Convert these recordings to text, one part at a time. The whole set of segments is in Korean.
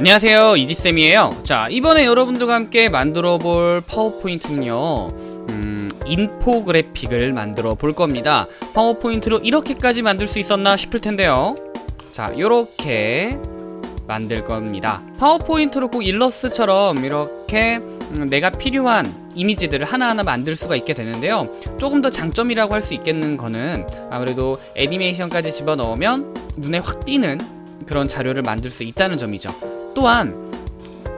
안녕하세요. 이지쌤이에요. 자 이번에 여러분들과 함께 만들어 볼 파워포인트는요 음, 인포그래픽을 만들어 볼 겁니다. 파워포인트로 이렇게까지 만들 수 있었나 싶을 텐데요. 자 요렇게 만들 겁니다. 파워포인트로 꼭 일러스트처럼 이렇게 음, 내가 필요한 이미지들을 하나하나 만들 수가 있게 되는데요. 조금 더 장점이라고 할 수 있겠는 거는 아무래도 애니메이션까지 집어넣으면 눈에 확 띄는 그런 자료를 만들 수 있다는 점이죠 또한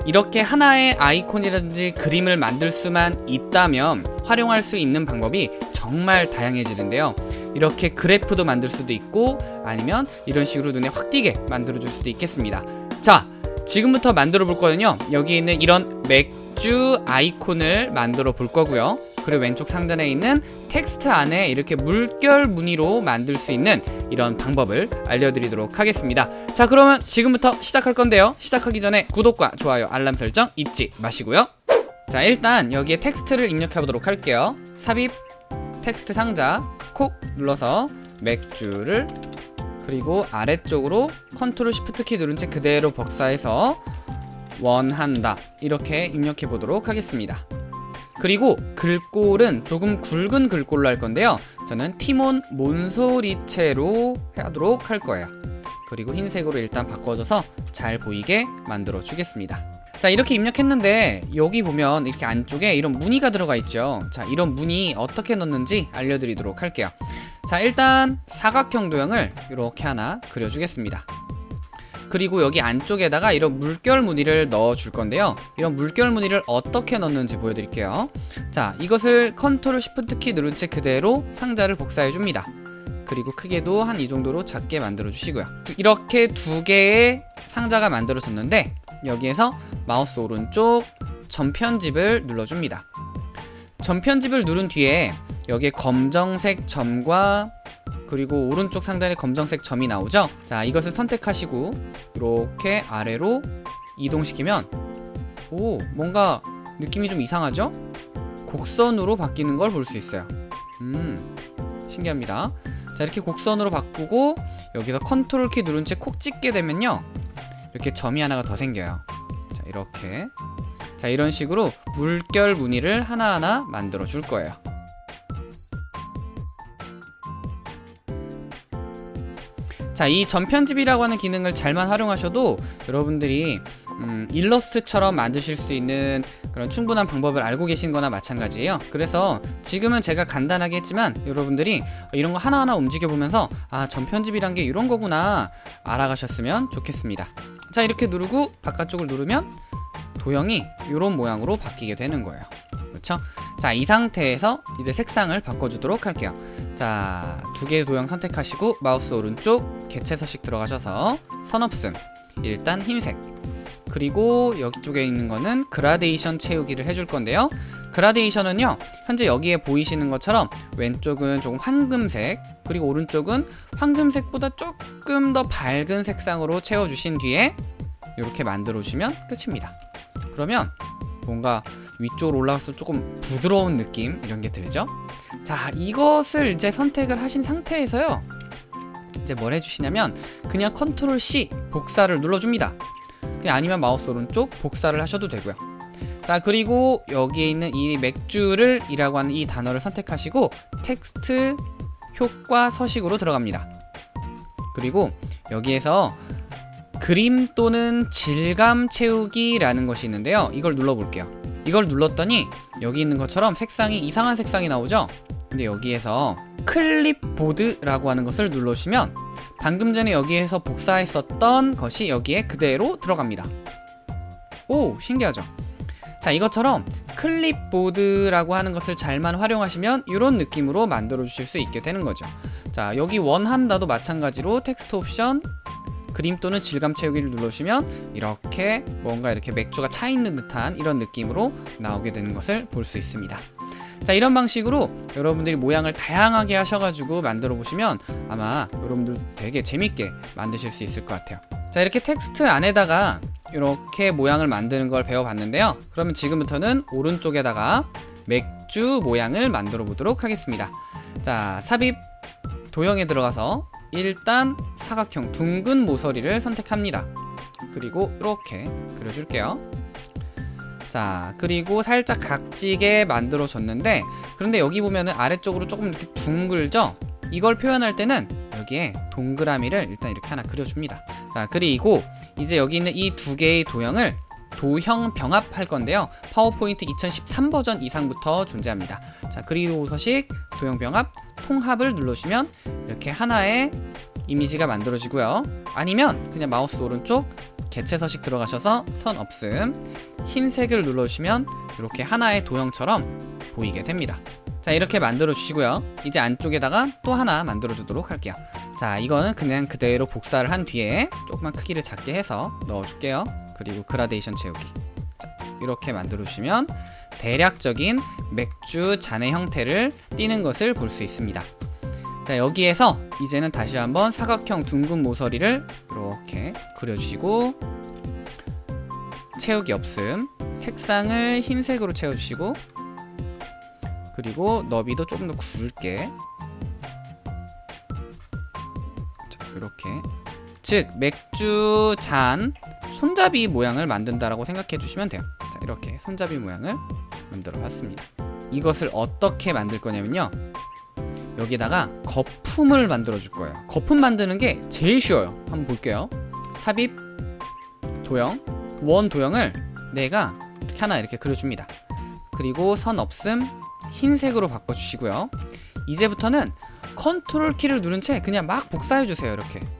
이렇게 하나의 아이콘이라든지 그림을 만들 수만 있다면 활용할 수 있는 방법이 정말 다양해지는데요. 이렇게 그래프도 만들 수도 있고 아니면 이런 식으로 눈에 확 띄게 만들어 줄 수도 있겠습니다. 자 지금부터 만들어 볼 거는요. 여기 있는 이런 맥주 아이콘을 만들어 볼 거고요 그리고 왼쪽 상단에 있는 텍스트 안에 이렇게 물결 무늬로 만들 수 있는 이런 방법을 알려드리도록 하겠습니다. 자 그러면 지금부터 시작할 건데요. 시작하기 전에 구독과 좋아요 알람 설정 잊지 마시고요. 자 일단 여기에 텍스트를 입력해 보도록 할게요. 삽입 텍스트 상자 콕 눌러서 맥주를 그리고 아래쪽으로 컨트롤 시프트 키 누른 채 그대로 복사해서 원한다. 이렇게 입력해 보도록 하겠습니다 그리고 글꼴은 조금 굵은 글꼴로 할 건데요. 저는 티몬 몬소리체로 하도록 할 거예요. 그리고 흰색으로 일단 바꿔줘서 잘 보이게 만들어 주겠습니다. 자 이렇게 입력했는데 여기 보면 이렇게 안쪽에 이런 무늬가 들어가 있죠. 자 이런 무늬 어떻게 넣는지 알려드리도록 할게요. 자 일단 사각형 도형을 이렇게 하나 그려주겠습니다 그리고 여기 안쪽에다가 이런 물결 무늬를 넣어 줄 건데요. 이런 물결 무늬를 어떻게 넣는지 보여드릴게요. 자 이것을 컨트롤 시프트 키 누른 채 그대로 상자를 복사해 줍니다. 그리고 크기도 한 이 정도로 작게 만들어 주시고요. 이렇게 두 개의 상자가 만들어졌는데 여기에서 마우스 오른쪽 점 편집을 눌러줍니다. 점 편집을 누른 뒤에 여기에 검정색 점과 그리고 오른쪽 상단에 검정색 점이 나오죠? 자 이것을 선택하시고 이렇게 아래로 이동시키면 오 뭔가 느낌이 좀 이상하죠? 곡선으로 바뀌는 걸 볼 수 있어요. 음 신기합니다. 자 이렇게 곡선으로 바꾸고 여기서 컨트롤 키 누른 채 콕 찍게 되면요 이렇게 점이 하나가 더 생겨요. 자 이렇게. 자 이런 식으로 물결 무늬를 하나하나 만들어 줄 거예요 자, 이 전편집이라고 하는 기능을 잘만 활용하셔도 여러분들이 음, 일러스트처럼 만드실 수 있는 그런 충분한 방법을 알고 계신 거나 마찬가지예요 그래서 지금은 제가 간단하게 했지만 여러분들이 이런 거 하나하나 움직여 보면서 아 전편집이란 게 이런 거구나 알아가셨으면 좋겠습니다 자 이렇게 누르고 바깥쪽을 누르면 도형이 이런 모양으로 바뀌게 되는 거예요 그렇죠? 자, 이 상태에서 이제 색상을 바꿔주도록 할게요. 자, 두 개의 도형 선택하시고 마우스 오른쪽 개체 서식 들어가셔서 선없음 일단 흰색 그리고 여기 쪽에 있는 거는 그라데이션 채우기를 해줄 건데요. 그라데이션은요 현재 여기에 보이시는 것처럼 왼쪽은 조금 황금색 그리고 오른쪽은 황금색보다 조금 더 밝은 색상으로 채워주신 뒤에 이렇게 만들어 주시면 끝입니다. 그러면 뭔가 위쪽으로 올라가서 조금 부드러운 느낌? 이런 게 들죠? 자 이것을 이제 선택을 하신 상태에서요. 이제 뭘 해주시냐면 그냥 컨트롤 C 복사를 눌러줍니다. 그냥 아니면 마우스 오른쪽 복사를 하셔도 되고요. 자 그리고 여기에 있는 이 맥주를 이라고 하는 이 단어를 선택하시고 텍스트 효과 서식으로 들어갑니다. 그리고 여기에서 그림 또는 질감 채우기 라는 것이 있는데요. 이걸 눌러볼게요 이걸 눌렀더니 여기 있는 것처럼 색상이 이상한 색상이 나오죠? 근데 여기에서 클립보드라고 하는 것을 눌러주시면 방금 전에 여기에서 복사했었던 것이 여기에 그대로 들어갑니다. 오 신기하죠? 자 이것처럼 클립보드라고 하는 것을 잘만 활용하시면 이런 느낌으로 만들어 주실 수 있게 되는 거죠. 자 여기 원한다도 마찬가지로 텍스트 옵션 그림 또는 질감 채우기를 눌러주시면 이렇게 뭔가 이렇게 맥주가 차 있는 듯한 이런 느낌으로 나오게 되는 것을 볼 수 있습니다. 자 이런 방식으로 여러분들이 모양을 다양하게 하셔가지고 만들어 보시면 아마 여러분들 되게 재밌게 만드실 수 있을 것 같아요. 자 이렇게 텍스트 안에다가 이렇게 모양을 만드는 걸 배워봤는데요. 그러면 지금부터는 오른쪽에다가 맥주 모양을 만들어 보도록 하겠습니다. 자 삽입 도형에 들어가서 일단 사각형 둥근 모서리를 선택합니다. 그리고 이렇게 그려줄게요. 자 그리고 살짝 각지게 만들어줬는데 그런데 여기 보면은 아래쪽으로 조금 이렇게 둥글죠? 이걸 표현할 때는 여기에 동그라미를 일단 이렇게 하나 그려줍니다. 자 그리고 이제 여기 있는 이 두 개의 도형을 도형 병합할 건데요. 파워포인트 2013 버전 이상부터 존재합니다. 자 그리고 서식 도형 병합 통합을 눌러주시면 이렇게 하나의 이미지가 만들어지고요. 아니면 그냥 마우스 오른쪽 개체 서식 들어가셔서 선 없음 흰색을 눌러주시면 이렇게 하나의 도형처럼 보이게 됩니다. 자 이렇게 만들어 주시고요. 이제 안쪽에다가 또 하나 만들어 주도록 할게요. 자 이거는 그냥 그대로 복사를 한 뒤에 조금만 크기를 작게 해서 넣어 줄게요. 그리고 그라데이션 채우기. 자, 이렇게 만들어 주시면 대략적인 맥주 잔의 형태를 띠는 것을 볼 수 있습니다. 자 여기에서 이제는 다시 한번 사각형 둥근 모서리를 이렇게 그려주시고 채우기 없음 색상을 흰색으로 채워주시고 그리고 너비도 조금 더 굵게 자, 이렇게. 즉 맥주 잔 손잡이 모양을 만든다라고 생각해 주시면 돼요. 자 이렇게 손잡이 모양을 만들어 봤습니다. 이것을 어떻게 만들 거냐면요. 여기다가 거품을 만들어 줄 거예요. 거품 만드는 게 제일 쉬워요. 한번 볼게요. 삽입 도형 원 도형을 내가 이렇게 하나 이렇게 그려줍니다. 그리고 선 없음 흰색으로 바꿔주시고요. 이제부터는 컨트롤 키를 누른 채 그냥 막 복사해 주세요 이렇게 이렇게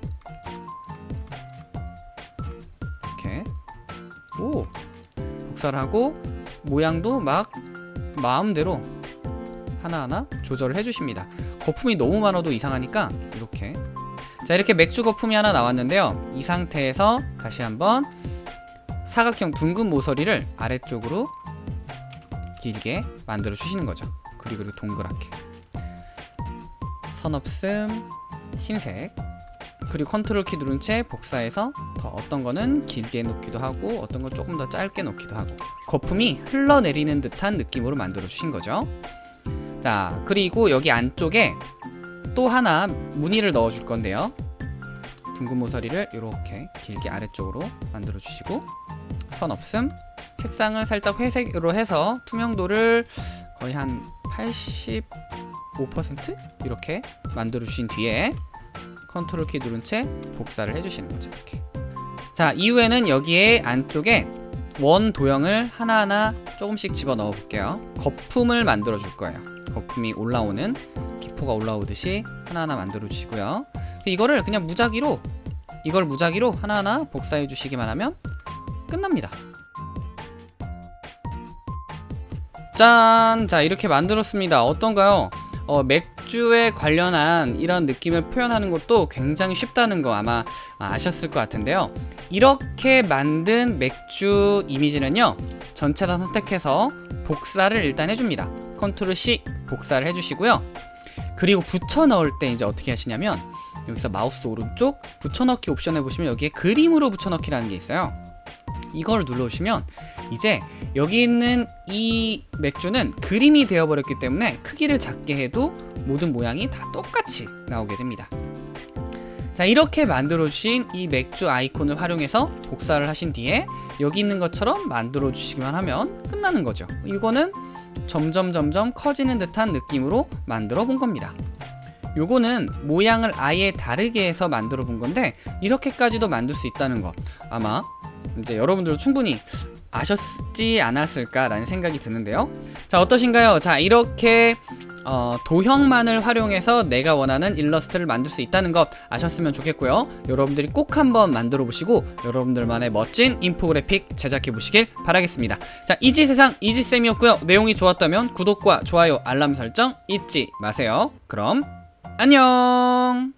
복사를 하고 모양도 막 마음대로 하나하나 조절을 해주십니다. 거품이 너무 많아도 이상하니까 이렇게. 자 이렇게 맥주 거품이 하나 나왔는데요. 이 상태에서 다시 한번 사각형 둥근 모서리를 아래쪽으로 길게 만들어 주시는 거죠. 그리고 동그랗게. 선 없음 흰색 그리고 컨트롤 키 누른 채 복사해서 더 어떤 거는 길게 놓기도 하고 어떤 건 조금 더 짧게 놓기도 하고 거품이 흘러내리는 듯한 느낌으로 만들어 주신 거죠. 자 그리고 여기 안쪽에 또 하나 무늬를 넣어 줄 건데요. 둥근 모서리를 이렇게 길게 아래쪽으로 만들어 주시고 선 없음 색상을 살짝 회색으로 해서 투명도를 거의 한 85% 이렇게 만들어 주신 뒤에 컨트롤 키 누른 채 복사를 해주시는 거죠 이렇게. 자 이후에는 여기에 안쪽에 원 도형을 하나하나 조금씩 집어 넣어 볼게요. 거품을 만들어 줄 거예요. 거품이 올라오는 기포가 올라오듯이 하나하나 만들어 주시고요. 이거를 그냥 무작위로 이걸 무작위로 하나하나 복사해 주시기만 하면 끝납니다. 짠! 자 이렇게 만들었습니다. 어떤가요? 어, 맥 주에 관련한 이런 느낌을 표현하는 것도 굉장히 쉽다는 거 아마 아셨을 것 같은데요. 이렇게 만든 맥주 이미지는요 전체 다 선택해서 복사를 일단 해줍니다. 컨트롤 C 복사를 해주시고요. 그리고 붙여 넣을 때 이제 어떻게 하시냐면 여기서 마우스 오른쪽 붙여넣기 옵션에 보시면 여기에 그림으로 붙여넣기라는 게 있어요. 이걸 눌러주시면 이제 여기 있는 이 맥주는 그림이 되어버렸기 때문에 크기를 작게 해도 모든 모양이 다 똑같이 나오게 됩니다. 자 이렇게 만들어 주신 이 맥주 아이콘을 활용해서 복사를 하신 뒤에 여기 있는 것처럼 만들어 주시기만 하면 끝나는 거죠. 이거는 점점 점점 커지는 듯한 느낌으로 만들어 본 겁니다. 요거는 모양을 아예 다르게 해서 만들어 본 건데 이렇게까지도 만들 수 있다는 거 아마 이제 여러분들도 충분히 아셨지 않았을까라는 생각이 드는데요. 자 어떠신가요? 자 이렇게 어, 도형만을 활용해서 내가 원하는 일러스트를 만들 수 있다는 것 아셨으면 좋겠고요. 여러분들이 꼭 한번 만들어 보시고 여러분들만의 멋진 인포그래픽 제작해 보시길 바라겠습니다. 자 이지세상 이지쌤이었고요. 내용이 좋았다면 구독과 좋아요 알람 설정 잊지 마세요. 그럼 안녕